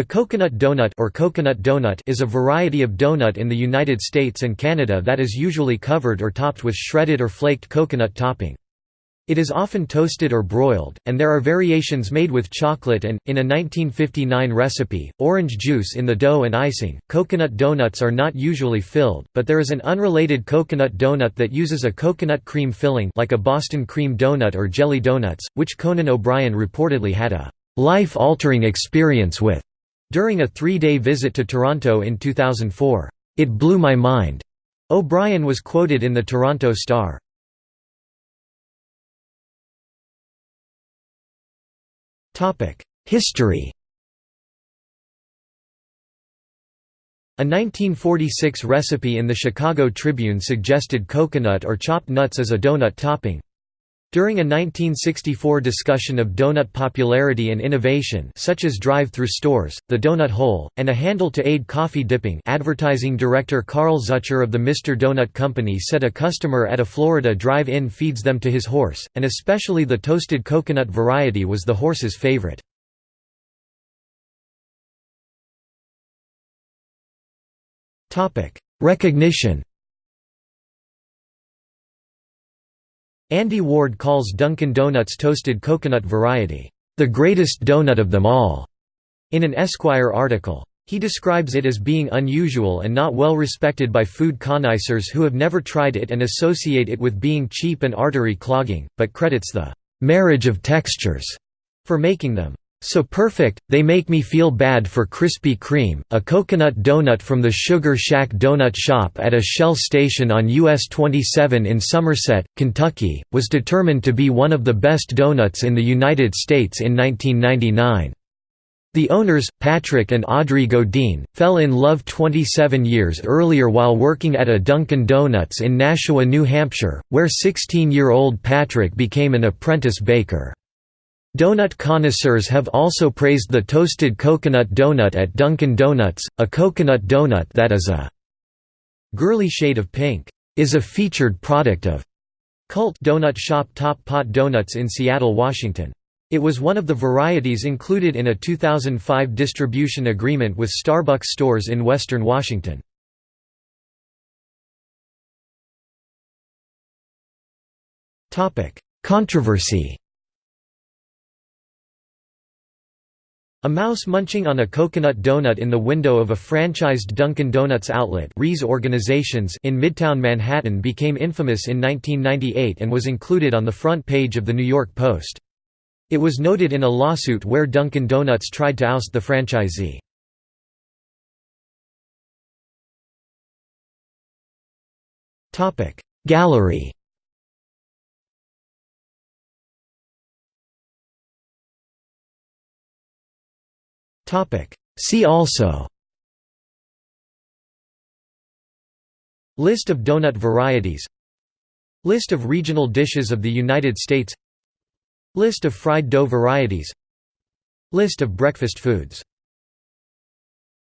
The coconut donut or coconut donut is a variety of donut in the United States and Canada that is usually covered or topped with shredded or flaked coconut topping. It is often toasted or broiled, and there are variations made with chocolate and, in a 1959 recipe, orange juice in the dough and icing. Coconut donuts are not usually filled, but there is an unrelated coconut donut that uses a coconut cream filling like a Boston cream donut or jelly donuts, which Conan O'Brien reportedly had a life-altering experience with. During a three-day visit to Toronto in 2004, "'It blew my mind'", O'Brien was quoted in the Toronto Star. History A 1946 recipe in the Chicago Tribune suggested coconut or chopped nuts as a donut topping. During a 1964 discussion of donut popularity and innovation such as drive-through stores, the donut hole, and a handle to aid coffee dipping advertising director Carl Zucker of the Mr. Donut Company said a customer at a Florida drive-in feeds them to his horse, and especially the toasted coconut variety was the horse's favorite. Recognition Andy Ward calls Dunkin' Donuts toasted coconut variety, "...the greatest donut of them all", in an Esquire article. He describes it as being unusual and not well respected by food connoisseurs who have never tried it and associate it with being cheap and artery clogging, but credits the "...marriage of textures", for making them so perfect, they make me feel bad for Krispy Kreme. A coconut donut from the Sugar Shack Donut Shop at a Shell station on US 27 in Somerset, Kentucky, was determined to be one of the best donuts in the United States in 1999. The owners, Patrick and Audrey Godine, fell in love 27 years earlier while working at a Dunkin' Donuts in Nashua, New Hampshire, where 16-year-old Patrick became an apprentice baker. Donut connoisseurs have also praised the toasted coconut donut at Dunkin' Donuts, a coconut donut that is a girly shade of pink, is a featured product of cult donut shop Top Pot Donuts in Seattle, Washington. It was one of the varieties included in a 2005 distribution agreement with Starbucks stores in western Washington. Controversy A mouse munching on a coconut donut in the window of a franchised Dunkin' Donuts outlet organizations in Midtown Manhattan became infamous in 1998 and was included on the front page of The New York Post. It was noted in a lawsuit where Dunkin' Donuts tried to oust the franchisee. Gallery See also. List of donut varieties. List of regional dishes of the United States. List of fried dough varieties. List of breakfast foods